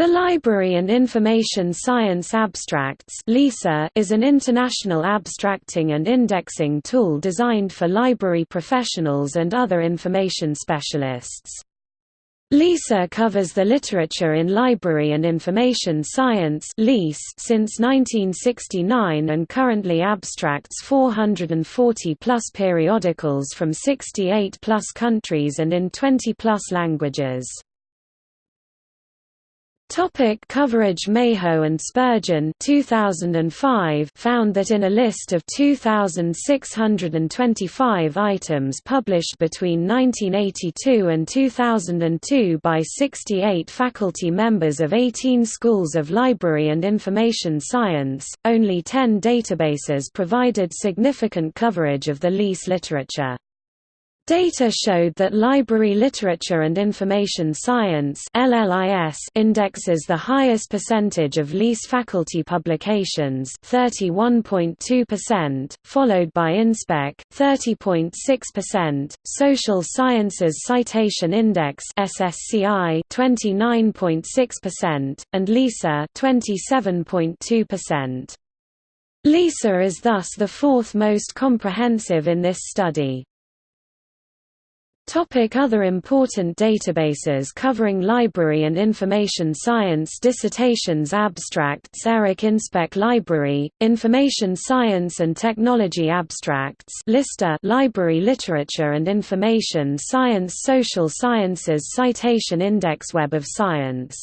The Library and Information Science Abstracts is an international abstracting and indexing tool designed for library professionals and other information specialists. LISA covers the literature in library and information science since 1969 and currently abstracts 440-plus periodicals from 68-plus countries and in 20-plus languages. Topic coverage Meho and Spurgeon 2005 found that in a list of 2,625 items published between 1982 and 2002 by 68 faculty members of 18 schools of library and information science, only 10 databases provided significant coverage of the LIS literature. Data showed that library literature and information science indexes the highest percentage of LIS faculty publications 31.2%, followed by InSpec 30.6%, Social Sciences Citation Index SSCI 29.6%, and LISA 27.2%. LISA is thus the fourth most comprehensive in this study. Topic other important databases covering library and information science Dissertations Abstracts Eric Inspec Library, Information Science and Technology Abstracts Lista Library Literature and Information Science Social Sciences Citation Index Web of Science